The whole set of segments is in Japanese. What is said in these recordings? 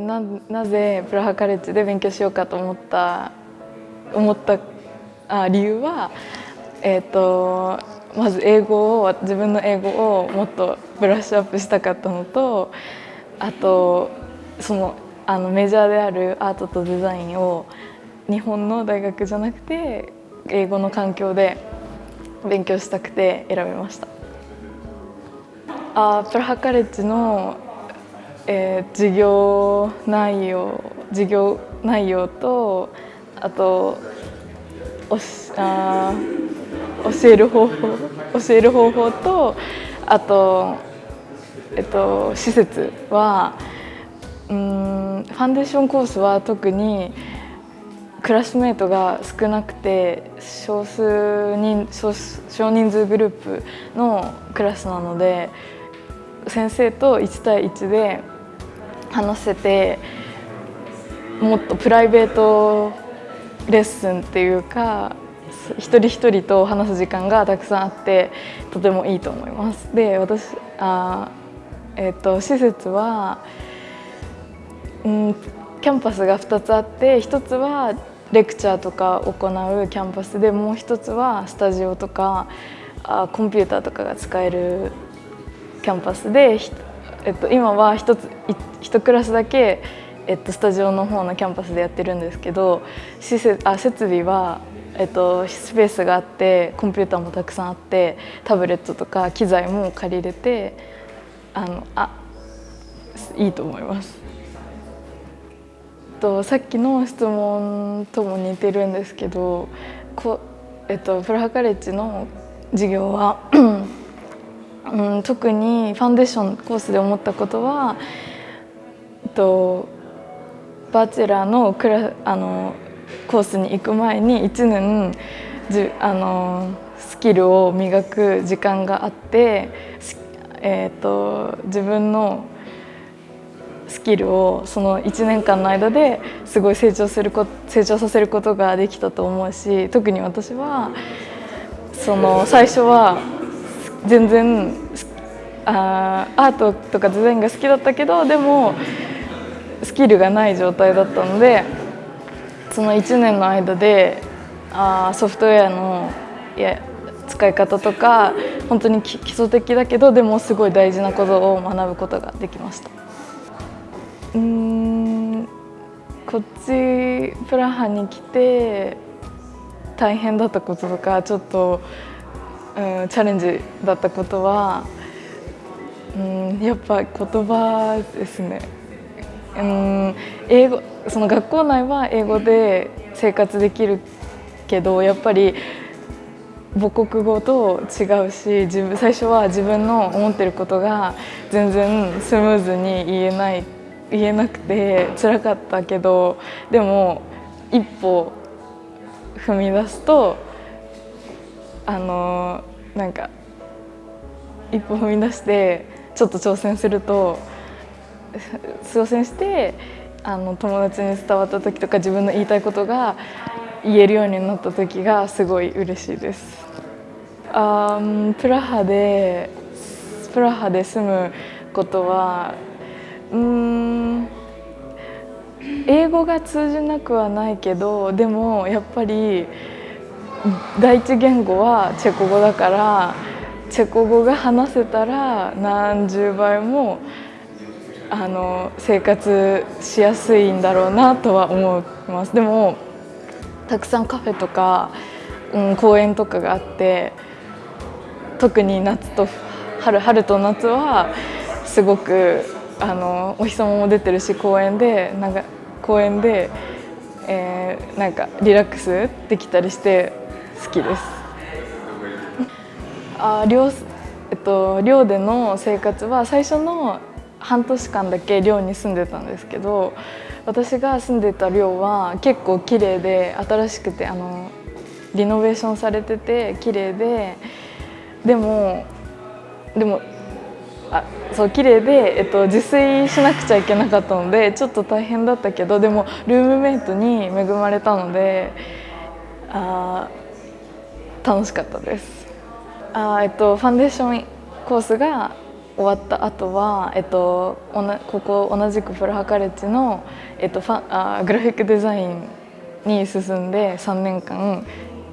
ななぜプラハカレッジで勉強しようかと思った思ったあ理由は、えーと、まず英語を自分の英語をもっとブラッシュアップしたかったのとあとそのあのメジャーであるアートとデザインを日本の大学じゃなくて英語の環境で勉強したくて選びました。あプラハカレッジのえー、授業内容授業内容とあとおしあ教える方法教える方法とあと、えっと、施設はうんファンデーションコースは特にクラスメートが少なくて少数人少少人数グループのクラスなので先生と1対1で話せてもっとプライベートレッスンっていうか一人一人と話す時間がたくさんあってとてもいいと思います。で私あ、えーと、施設は、うん、キャンパスが2つあって1つはレクチャーとか行うキャンパスでもう1つはスタジオとかあコンピューターとかが使えるキャンパスでえっと、今は一つ一クラスだけ、えっと、スタジオの方のキャンパスでやってるんですけど施設あ設備は、えっと、スペースがあってコンピューターもたくさんあってタブレットとか機材も借りれてあのあいいと思います。とさっきの質問とも似てるんですけどこ、えっと、プラハカレッジの授業はうん、特にファンデーションコースで思ったことは、えっと、バチェラーのクラあのコースに行く前に1年じあのスキルを磨く時間があって、えーと、自分のスキルをその1年間の間ですごい成長するこ成長させることができたと思うし特に私はその最初は全然あアートとかデザインが好きだったけどでもスキルがない状態だったのでその1年の間であソフトウェアのいや使い方とか本当に基礎的だけどでもすごい大事なことを学ぶことができました。うんこっちプラハに来て大変だったこととかちょっとうん、チャレンジだったことは、うん、やっぱ言葉ですね。うん、英語その学校内は英語で生活できるけどやっぱり母国語と違うし自分最初は自分の思ってることが全然スムーズに言えない言えなくて辛かったけどでも一歩踏み出すとあのなんか一歩踏み出してちょっと挑戦すると挑戦してあの友達に伝わった時とか自分の言いたいことが言えるようになった時がすごい嬉しいです。あプラハでプラハで住むことはうん英語が通じなくはないけどでもやっぱり第一言語はチェコ語だからチェコ語が話せたら何十倍もあの生活しやすいんだろうなとは思います。でもたくさんカフェとか、うん、公園とかがあって特に夏と春春と夏はすごくあのお日様も出てるし公園でなんか公園で、えー、なんかリラックスできたりして好きです。あ寮えっと、寮での生活は最初の半年間だけ寮に住んでたんですけど私が住んでた寮は結構綺麗で新しくてあのリノベーションされてて綺麗ででもでもあそう綺麗で、えっと、自炊しなくちゃいけなかったのでちょっと大変だったけどでもルームメイトに恵まれたのであ楽しかったですあ、えっと、ファンデーションコースが終わった後は、えっと、はここ同じくプラハカレッジの、えっと、ファあグラフィックデザインに進んで3年間、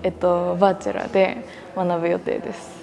えっと、バーチャルで学ぶ予定です。